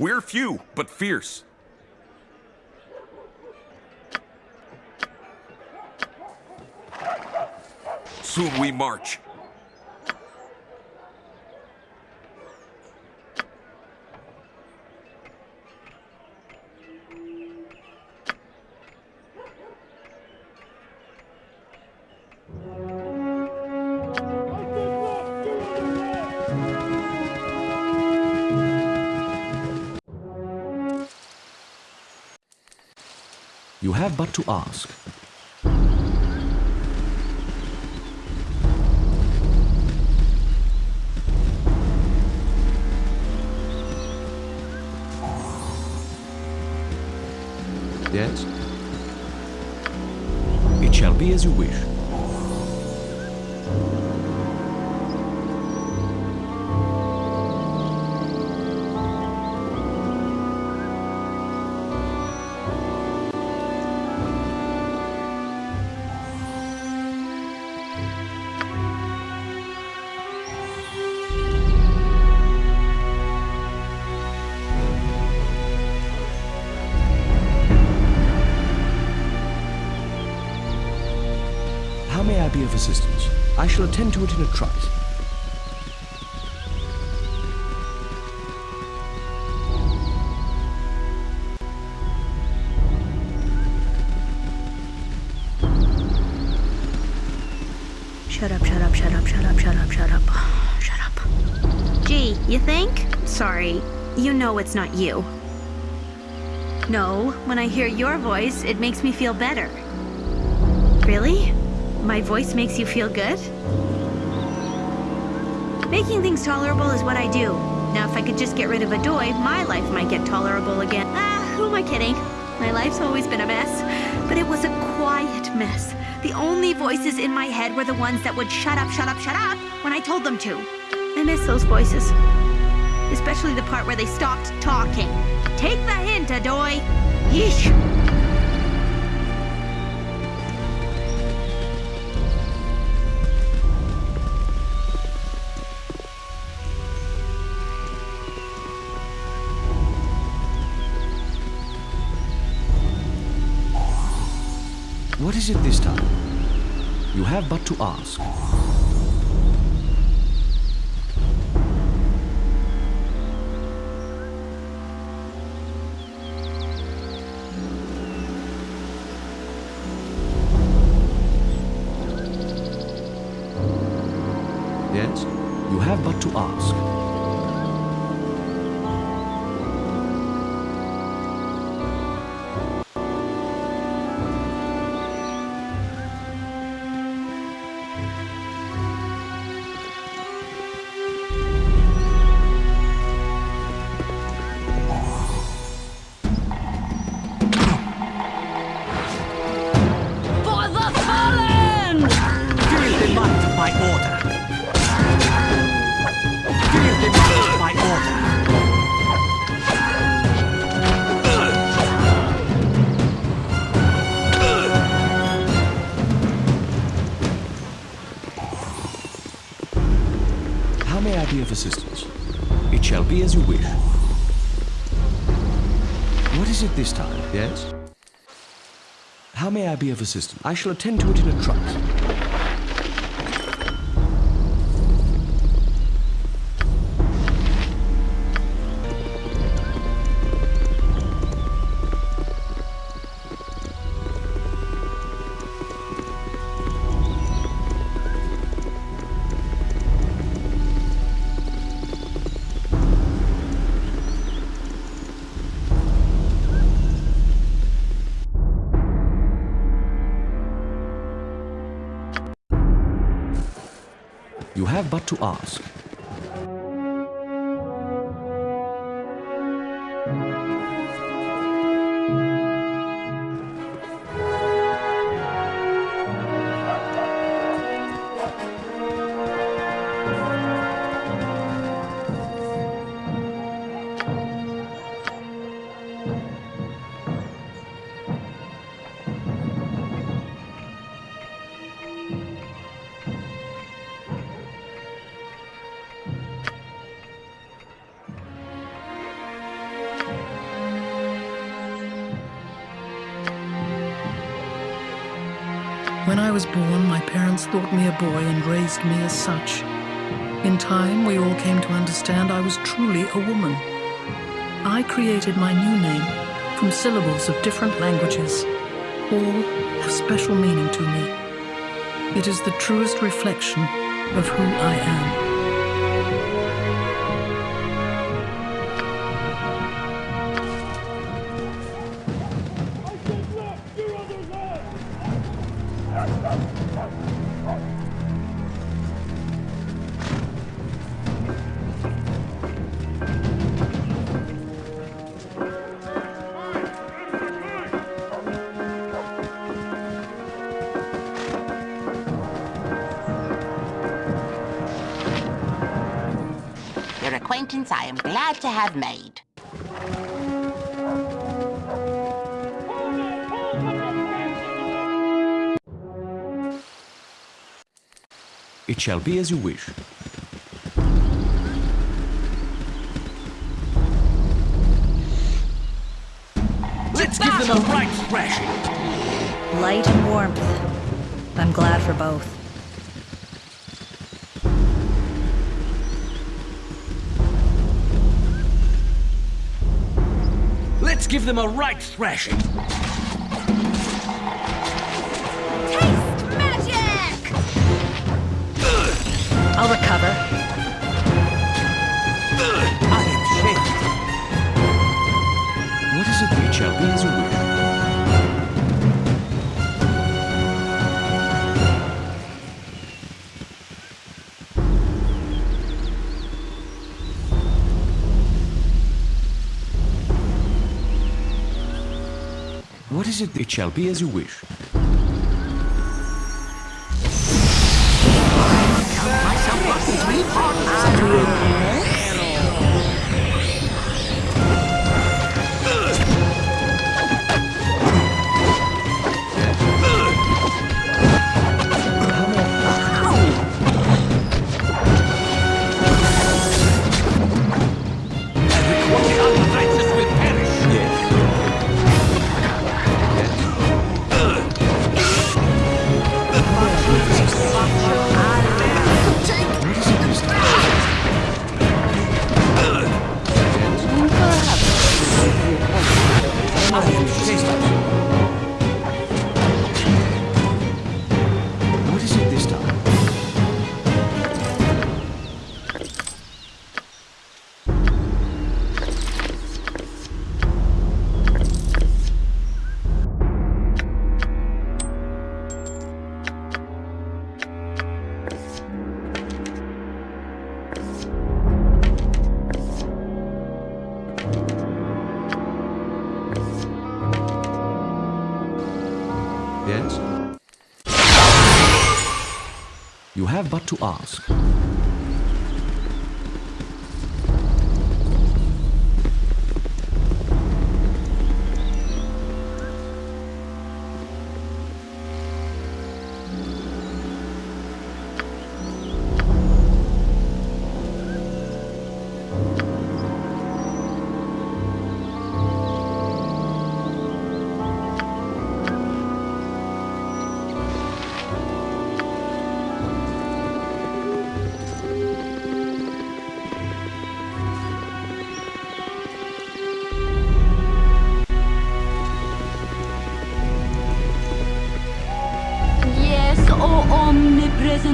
We're few, but fierce. Soon we march. Have but to ask. Shall attend to it in a trice. Shut up, shut up, shut up, shut up, shut up, shut up. Shut up. Gee, you think? Sorry, you know it's not you. No, when I hear your voice, it makes me feel better. Really? My voice makes you feel good? Making things tolerable is what I do. Now, if I could just get rid of Adoy, my life might get tolerable again. Ah, who am I kidding? My life's always been a mess, but it was a quiet mess. The only voices in my head were the ones that would shut up, shut up, shut up when I told them to. I miss those voices. Especially the part where they stopped talking. Take the hint, Adoy! Yeesh! Is it this time? You have but to ask. Of assistance? I shall attend to it in a trice. You have but to ask. Was born, my parents thought me a boy and raised me as such. In time, we all came to understand I was truly a woman. I created my new name from syllables of different languages. All have special meaning to me. It is the truest reflection of who I am. Made. It shall be as you wish. Give them a right thrashing. Taste magic! I'll recover. It? Shall be as you wish. Have but to ask.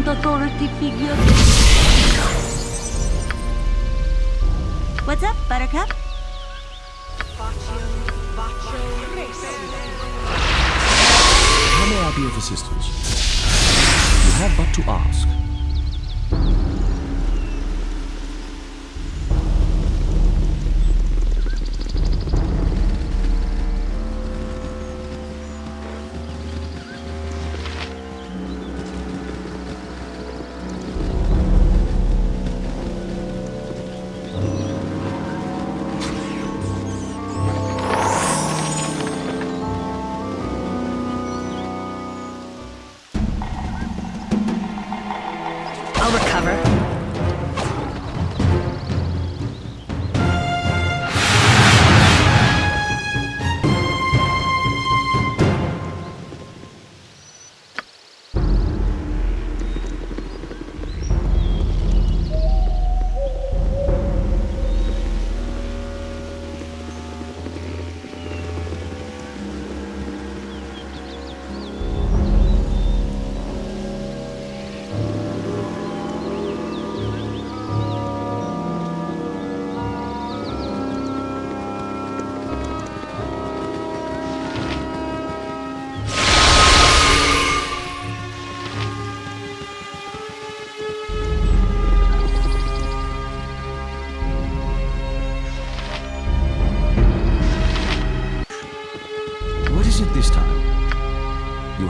Authority figure.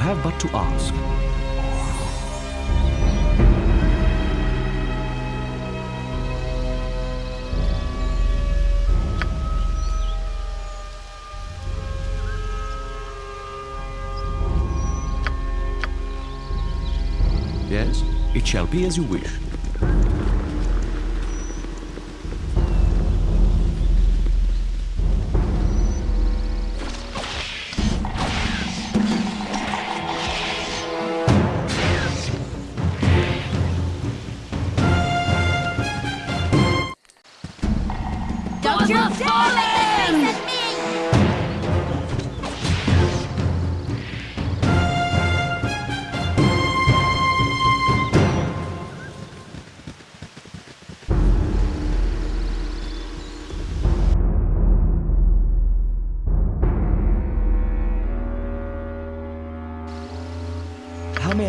Have but to ask. Yes, it shall be as you wish.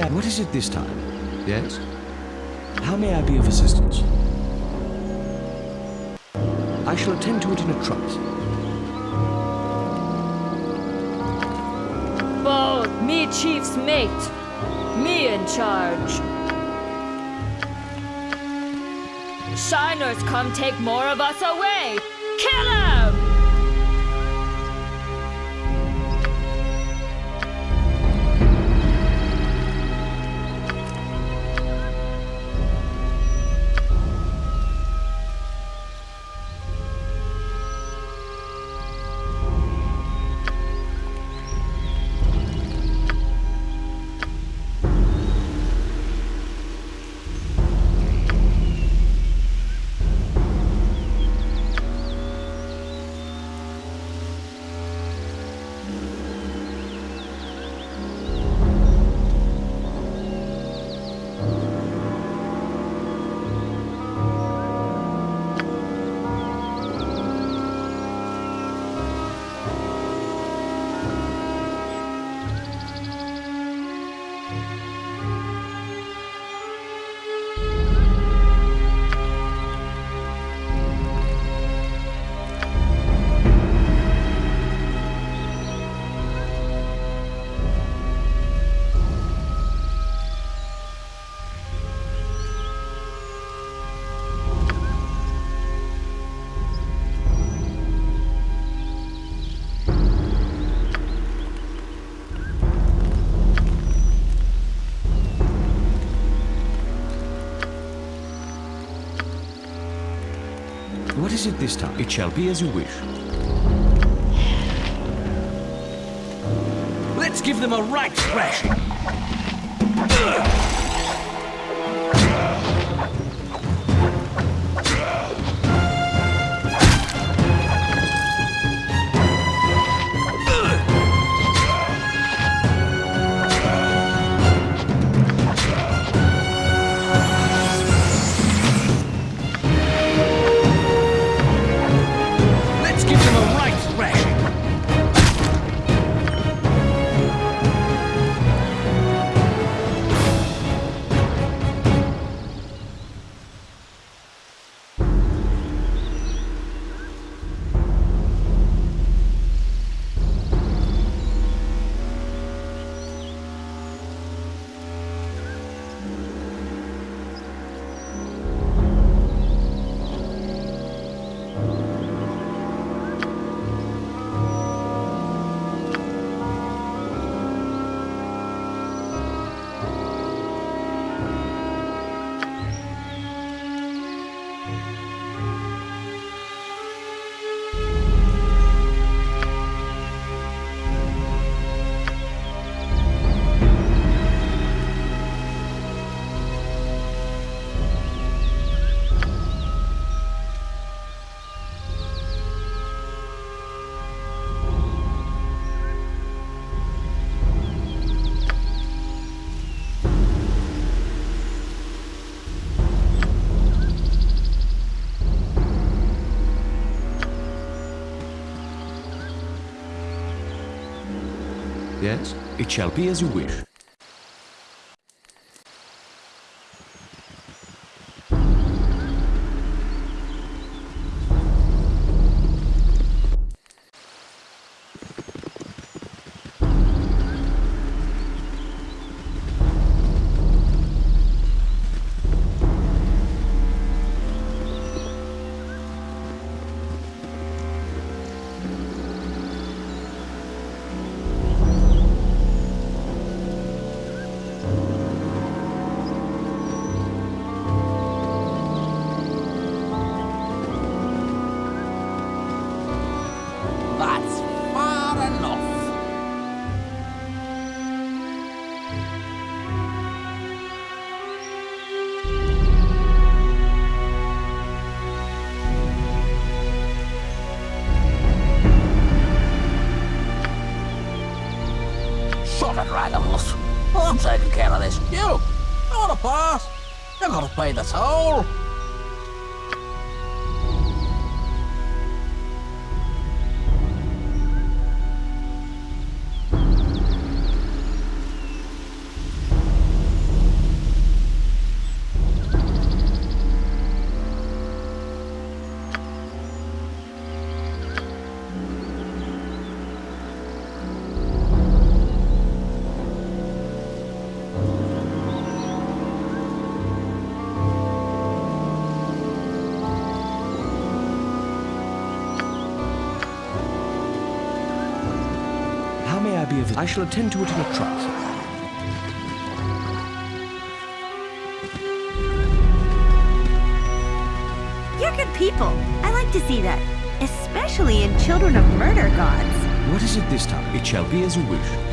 How. What is it this time? Yes? How may I be of assistance? I shall attend to it in a trice. Bold, me chief's mate. Me in charge. Shiners come take more of us away. Kill him! Is it this time? It shall be as you wish. Let's give them a right thrashing. It shall be as you wish. away, that's all. I shall attend to it in a trice. You're good people. I like to see that. Especially in Children of Murder Gods. What is it this time? It shall be as you wish.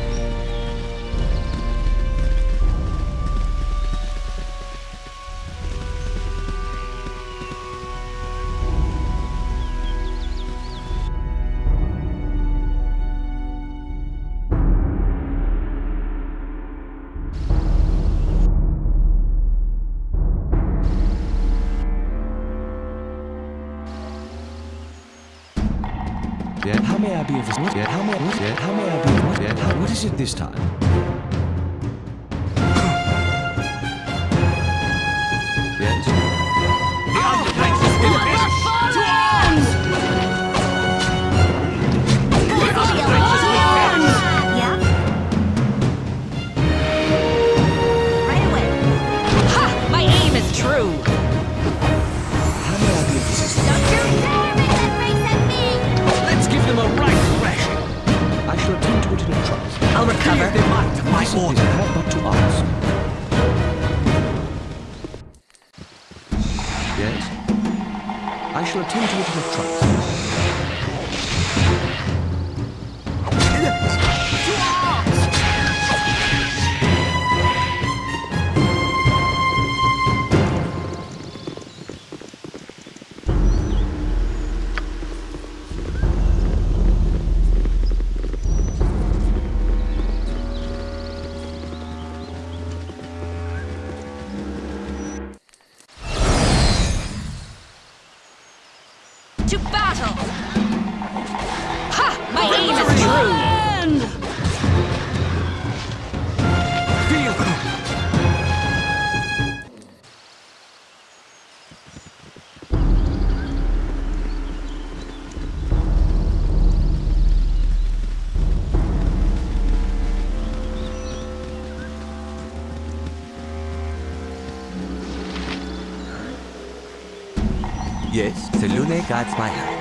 guides my hand.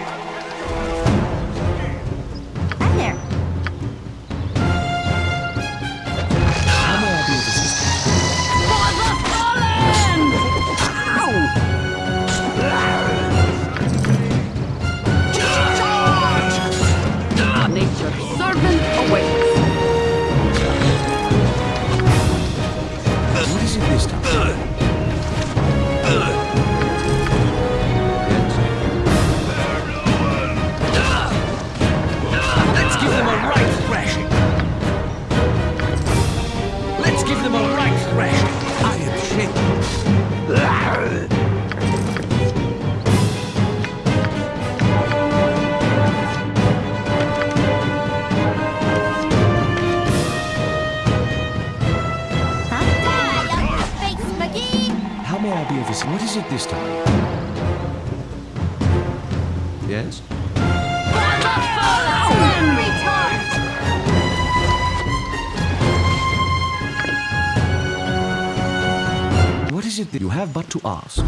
have but to ask.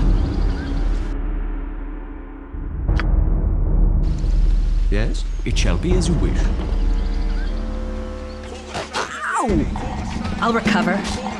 Yes, it shall be as you wish. Ow! I'll recover.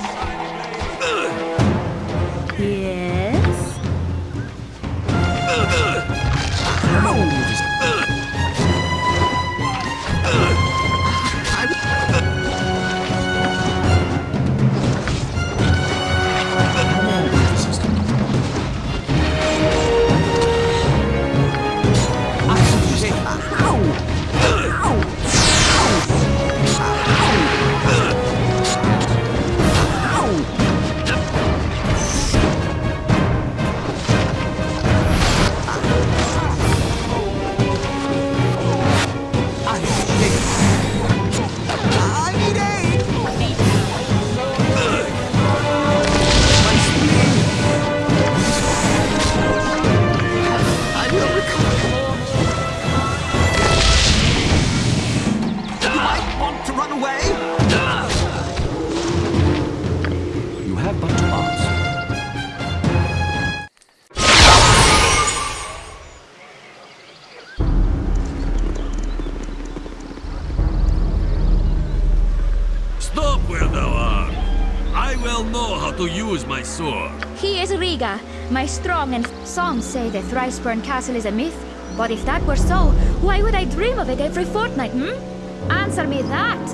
Some say the Thriceburn castle is a myth. But if that were so, why would I dream of it every fortnight, hmm? Answer me that!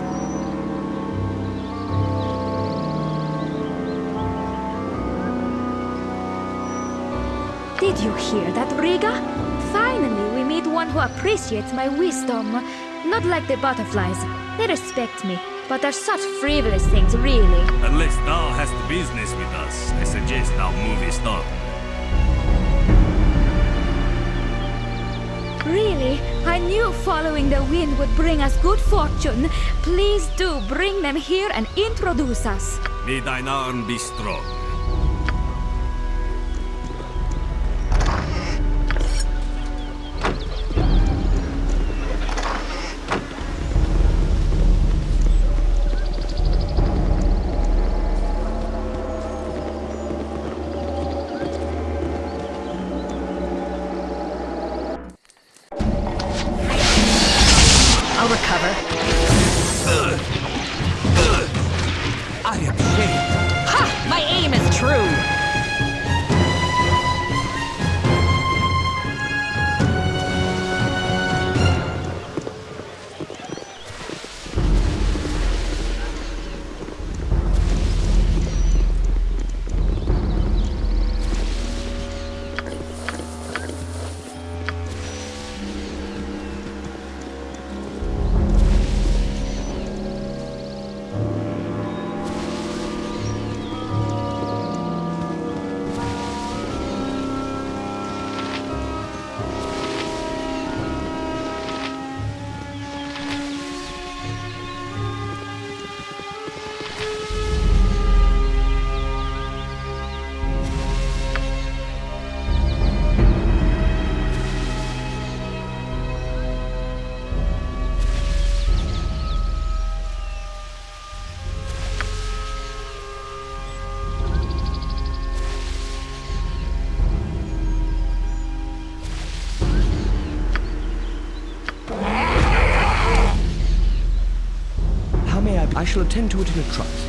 Did you hear that, Riga? Finally, we meet one who appreciates my wisdom. Not like the butterflies. They respect me, but they're such frivolous things, really. Unless thou hast business with us, I suggest thou movest on. Really? I knew following the wind would bring us good fortune. Please do bring them here and introduce us. May thine arm be strong. I'll I shall attend to it in a trice.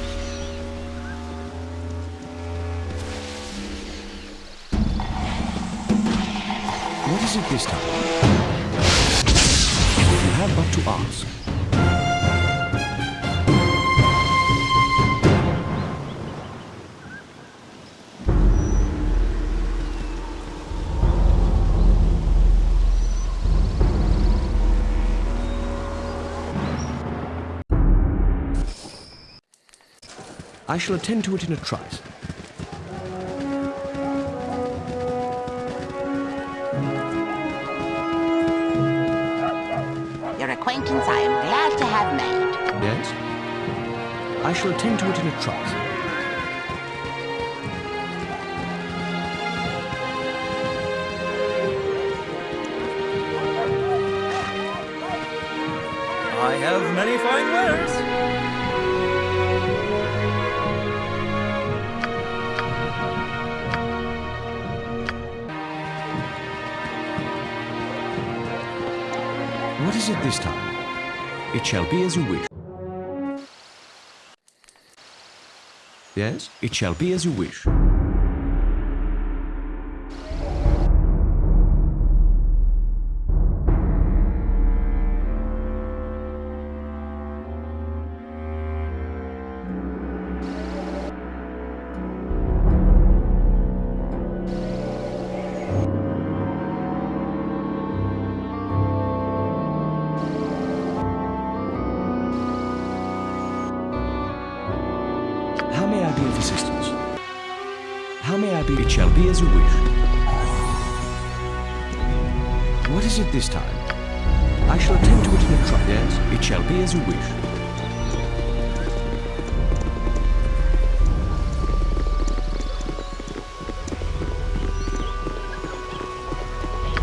What is it this time? You have but to ask. I shall attend to it in a trice. Your acquaintance I am glad to have made. Yes? I shall attend to it in a trice. I have many fine wares. Is it this time? It shall be as you wish. Yes, it shall be as you wish. I shall attend to it in a trice. Yes, it shall be as you wish.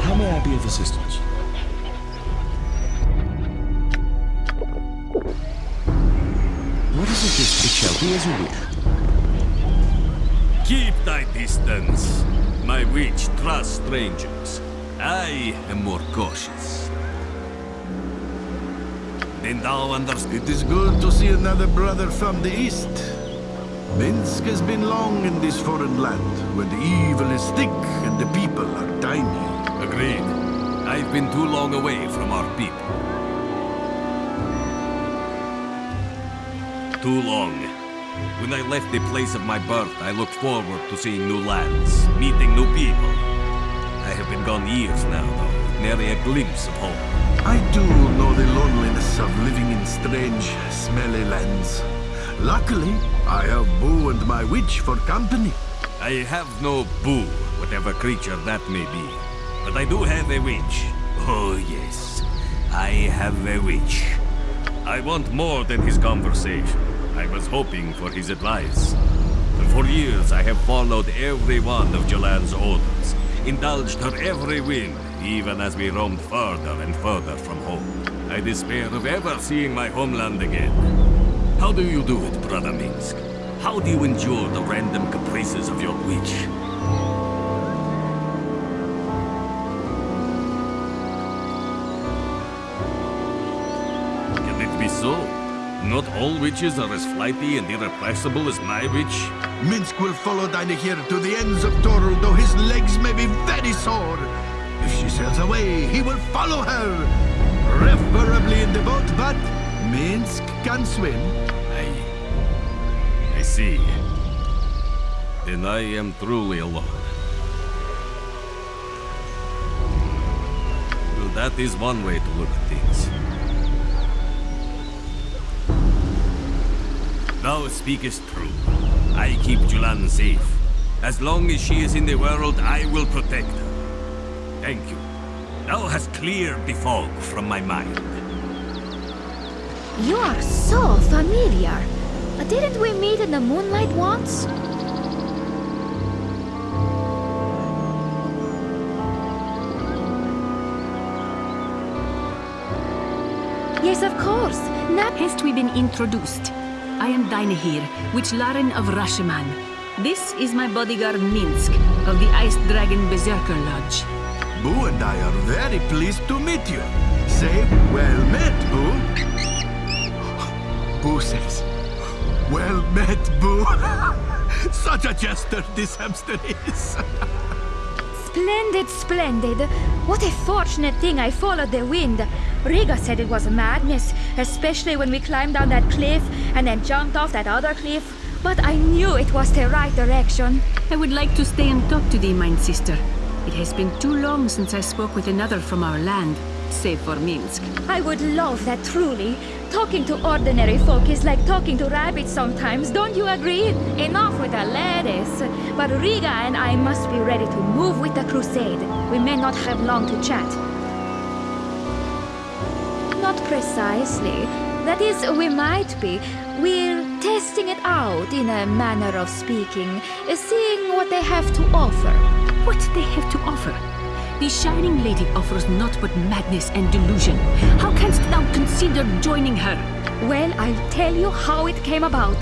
How may I be of assistance? What is it this? It shall be as you wish. Keep thy distance. My witch trusts strangers. I am more It is good to see another brother from the east. Minsc has been long in this foreign land, where the evil is thick and the people are tiny. Agreed. I've been too long away from our people. Too long. When I left the place of my birth, I looked forward to seeing new lands, meeting new people. I have been gone years now, though, nary a glimpse of home. I do know the loneliness of living in strange, smelly lands. Luckily, I have Boo and my witch for company. I have no boo, whatever creature that may be. But I do have a witch. Oh, yes. I have a witch. I want more than his conversation. I was hoping for his advice. For years I have followed every one of Jolan's orders, indulged her every whim, even as we roamed further and further from home. I despair of ever seeing my homeland again. How do you do it, Brother Minsc? How do you endure the random caprices of your witch? Can it be so? Not all witches are as flighty and irrepressible as my witch? Minsc will follow Dynaheir to the ends of Toril, though his legs may be very sore. Sails away, he will follow her. Preferably in the boat, but Minsc can swim. I... I see. Then I am truly alone. Well, that is one way to look at things. Thou speakest true. I keep Julan safe. As long as she is in the world, I will protect her. Thank you. Thou hast cleared the fog from my mind. You are so familiar. Didn't we meet in the moonlight once? Yes, of course. Now, Hast we been introduced? I am Dynaheir, Witch Laren of Rashemen. This is my bodyguard Minsc, of the Ice Dragon Berserker Lodge. Boo and I are very pleased to meet you. Say, well met, Boo. Boo says, well met, Boo. Such a jester this hamster is. Splendid, splendid. What a fortunate thing I followed the wind. Riga said it was madness, especially when we climbed down that cliff and then jumped off that other cliff. But I knew it was the right direction. I would like to stay and talk to thee, mine sister. It has been too long since I spoke with another from our land, save for Minsc. I would love that truly. Talking to ordinary folk is like talking to rabbits sometimes, don't you agree? Enough with the ladies. But Riga and I must be ready to move with the crusade. We may not have long to chat. Not precisely. That is, we might be. We're testing it out, in a manner of speaking, seeing what they have to offer. What they have to offer? The Shining Lady offers naught but madness and delusion. How canst thou consider joining her? Well, I'll tell you how it came about.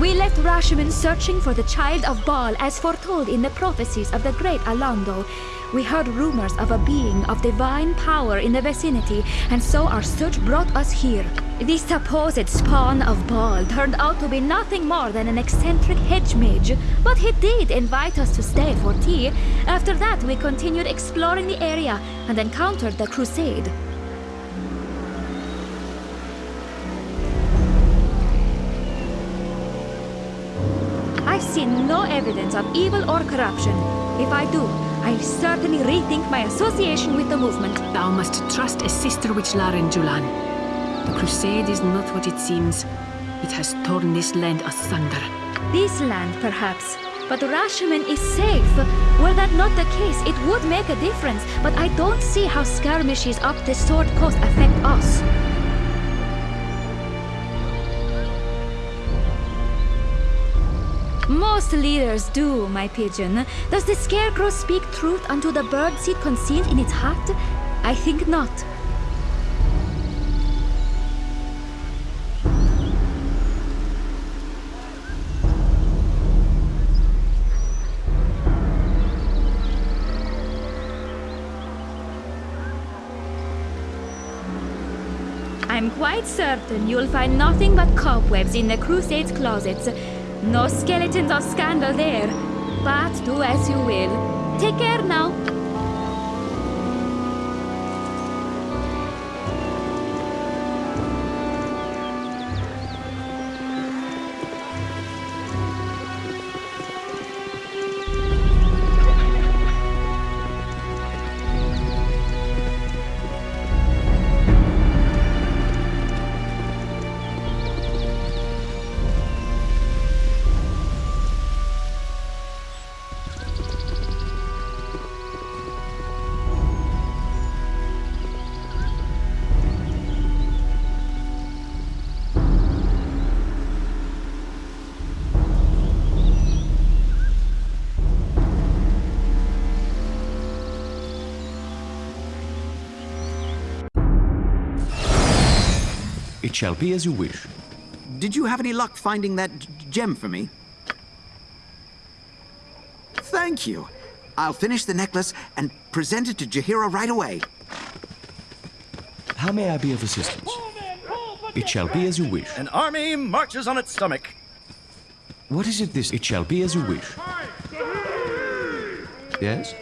We left Rashemen searching for the child of Baal as foretold in the prophecies of the great Alaundo. We heard rumors of a being of divine power in the vicinity, and so our search brought us here. The supposed spawn of Baal turned out to be nothing more than an eccentric hedge mage, but he did invite us to stay for tea. After that, we continued exploring the area and encountered the crusade. I see no evidence of evil or corruption. If I do, I'll certainly rethink my association with the movement. Thou must trust a sister witch Laren Julan. Crusade is not what it seems. It has torn this land asunder. This land, perhaps. But Rashemen is safe. Were that not the case, it would make a difference. But I don't see how skirmishes up the Sword Coast affect us. Most leaders do, my pigeon. Does the scarecrow speak truth unto the bird birdseed concealed in its heart? I think not. Quite certain you'll find nothing but cobwebs in the Crusade's closets. No skeletons of scandal there. But do as you will. Take care now. It shall be as you wish. Did you have any luck finding that gem for me? Thank you. I'll finish the necklace and present it to Jaheira right away. How may I be of assistance? It shall be as you wish. An army marches on its stomach. What is it this? It shall be as you wish. Yes?